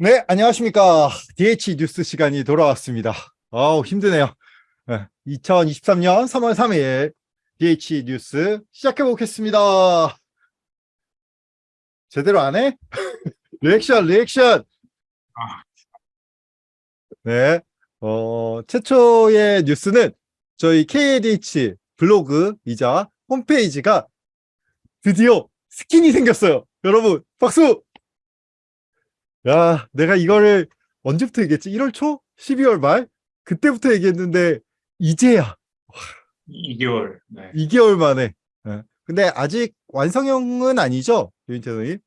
네, 안녕하십니까. DH 뉴스 시간이 돌아왔습니다. 아우, 힘드네요. 2023년 3월 3일 DH 뉴스 시작해 보겠습니다. 제대로 안 해? 리액션, 리액션. 네, 어, 최초의 뉴스는 저희 KDH 블로그이자 홈페이지가 드디어 스킨이 생겼어요. 여러분, 박수! 야, 내가 이거를 언제부터 얘기했지? 1월 초? 12월 말? 그때부터 얘기했는데 이제야 2개월. 네. 2개월 만에. 예. 근데 아직 완성형은 아니죠? 유인태 선생님?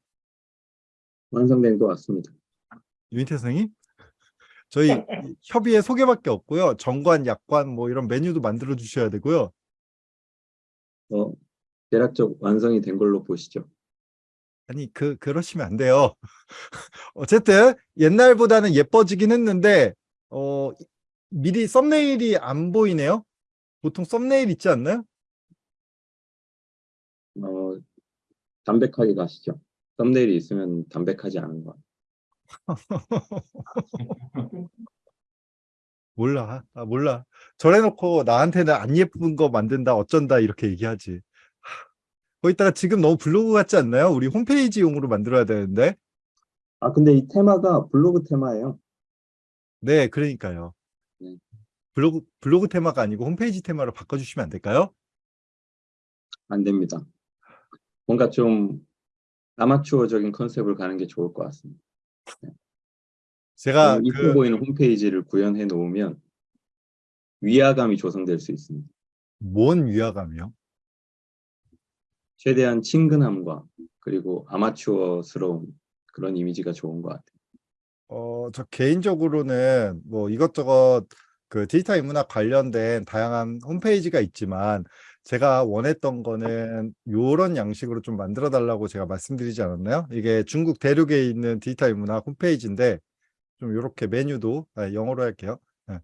완성된 것 같습니다. 유인태 선생님? 저희 협의회 소개밖에 없고요. 정관, 약관 뭐 이런 메뉴도 만들어 주셔야 되고요. 어, 대략적 완성이 된 걸로 보시죠. 아니 그 그러시면 안 돼요. 어쨌든 옛날보다는 예뻐지긴 했는데 어 미리 썸네일이 안 보이네요. 보통 썸네일 있지 않나요? 어, 담백하게 가시죠. 썸네일이 있으면 담백하지 않은 것 같아요. 몰라. 아, 몰라. 저래놓고 나한테는 안 예쁜 거 만든다, 어쩐다, 이렇게 얘기하지. 하, 거기다가 지금 너무 블로그 같지 않나요? 우리 홈페이지용으로 만들어야 되는데. 아, 근데 이 테마가 블로그 테마예요. 네, 그러니까요. 네. 블로그, 블로그 테마가 아니고 홈페이지 테마로 바꿔주시면 안 될까요? 안 됩니다. 뭔가 좀 아마추어적인 컨셉을 가는 게 좋을 것 같습니다. 제가 너무 이뻐 그, 보이는 홈페이지를 구현해 놓으면 위화감이 조성될 수 있습니다. 뭔 위화감이요? 최대한 친근함과 그리고 아마추어스러운 그런 이미지가 좋은 것 같아요. 어, 저 개인적으로는 뭐 이것저것 그 디지털 인문학 관련된 다양한 홈페이지가 있지만 제가 원했던 거는 요런 양식으로 좀 만들어 달라고 제가 말씀드리지 않았나요? 이게 중국 대륙에 있는 디지털 인문학 홈페이지인데 좀 요렇게 메뉴도 아, 영어로 할게요. 예.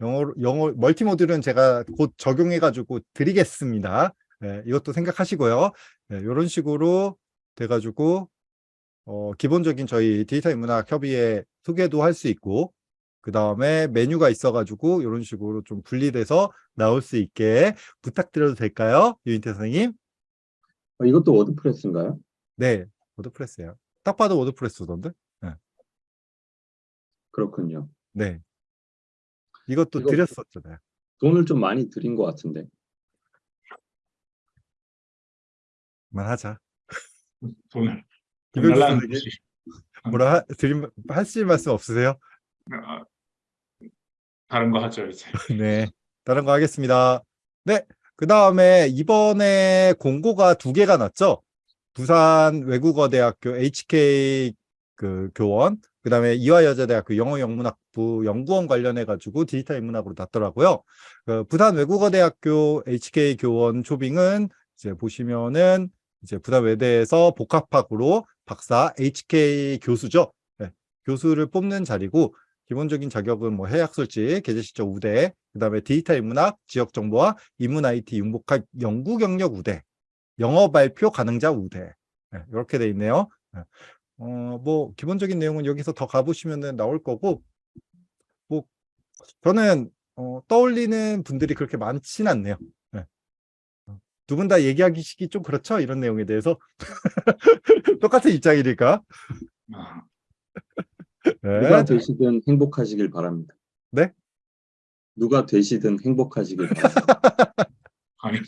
영어 멀티 모듈은 제가 곧 적용해 가지고 드리겠습니다. 예, 이것도 생각하시고요. 예, 요런 식으로 돼 가지고 어, 기본적인 저희 디지털 인문학 협의회 소개도 할 수 있고 그 다음에 메뉴가 있어가지고 이런 식으로 좀 분리돼서 나올 수 있게 부탁드려도 될까요? 유인태 선생님? 어, 이것도 워드프레스인가요? 네, 워드프레스예요. 딱 봐도 워드프레스던데? 그렇군요. 네. 이것도 이거- 드렸었잖아요. 돈을 좀 많이 들인 것 같은데. 그만하자. 돈을. 김현수 달라는 선생님? 듯이. 뭐라 하, 드림, 하실 말씀 없으세요? 아, 다른 거 하죠, 이제. 네. 다른 거 하겠습니다. 네. 그 다음에 이번에 공고가 두 개가 났죠. 부산 외국어대학교 HK 그 교원, 그 다음에 이화여자대학교 영어영문학부 연구원 관련해가지고 디지털 인문학으로 났더라고요. 그 부산 외국어대학교 HK 교원 초빙은 이제 보시면은 이제 부산 외대에서 복합학으로 박사 HK 교수죠. 네. 교수를 뽑는 자리고 기본적인 자격은 뭐 해약 솔직, 계제 실적 우대, 그 다음에 디지털 인문학, 지역 정보와 인문 IT 융복학 연구 경력 우대, 영어 발표 가능자 우대. 네, 이렇게 돼 있네요. 네. 어, 뭐 기본적인 내용은 여기서 더 가보시면 나올 거고, 뭐 저는 어, 떠올리는 분들이 그렇게 많진 않네요. 두 분 다 얘기하기 좀 그렇죠? 이런 내용에 대해서 똑같은 입장이니까. 아, 네. 누가 되시든 행복하시길 바랍니다. 네? 누가 되시든 행복하시길 바랍니다. 아니.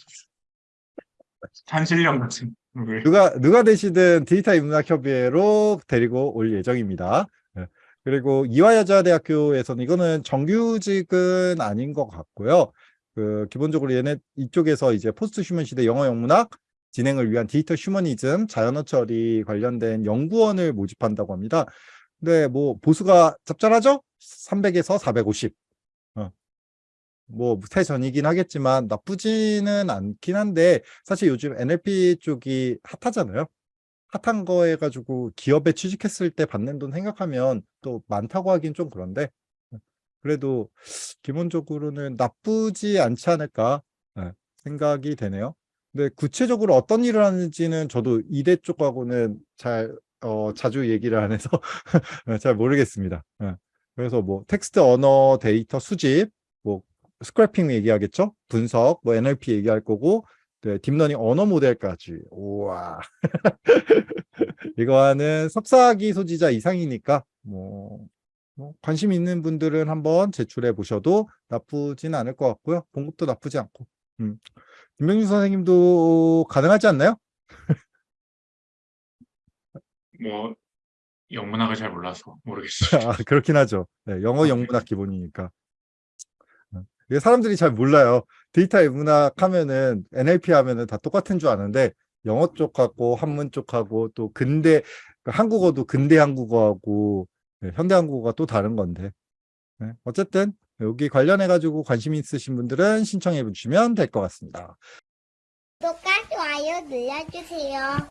산신령 같은. 왜? 누가 누가 되시든 디지털 인문학 협의회로 데리고 올 예정입니다. 네. 그리고 이화여자대학교에서는 이거는 정규직은 아닌 것 같고요. 그 기본적으로 얘네 이쪽에서 이제 post human 시대 영어 영문학 진행을 위한 디지털 휴머니즘 자연어 처리 관련된 연구원을 모집한다고 합니다. 근데 뭐 보수가 짭짤하죠? 300에서 450. 어. 뭐새 전이긴 하겠지만 나쁘지는 않긴 한데 사실 요즘 NLP 쪽이 핫하잖아요. 핫한 거 해가지고 기업에 취직했을 때 받는 돈 생각하면 또 많다고 하긴 좀 그런데 그래도 기본적으로는 나쁘지 않지 않을까 네, 생각이 되네요. 근데 구체적으로 어떤 일을 하는지는 저도 이대 쪽하고는 잘 어, 자주 얘기를 안 해서 잘 모르겠습니다. 예. 그래서 뭐 텍스트 언어 데이터 수집, 뭐 scraping 얘기하겠죠? 분석, 뭐 NLP 얘기할 거고, 네, 딥러닝 언어 모델까지. 우와. 이거는 석사학위 소지자 이상이니까 뭐, 뭐 관심 있는 분들은 한번 제출해 보셔도 나쁘진 않을 것 같고요. 봉급도 나쁘지 않고. 음. 김명준 선생님도 가능하지 않나요? 뭐 영문학을 잘 몰라서 모르겠어요. 아, 그렇긴 하죠. 네, 영어 영문학 기본이니까. 어, 이게 사람들이 잘 몰라요. 데이터 문학 하면은 NLP 하면은 다 똑같은 줄 아는데 영어 쪽하고 한문 쪽하고 또 근대 그 한국어도 근대 한국어하고 네, 현대 한국어가 또 다른 건데. 네, 어쨌든 여기 관련해 가지고 관심 있으신 분들은 신청해 주시면 될 것 같습니다. 구독과 좋아요 눌러주세요.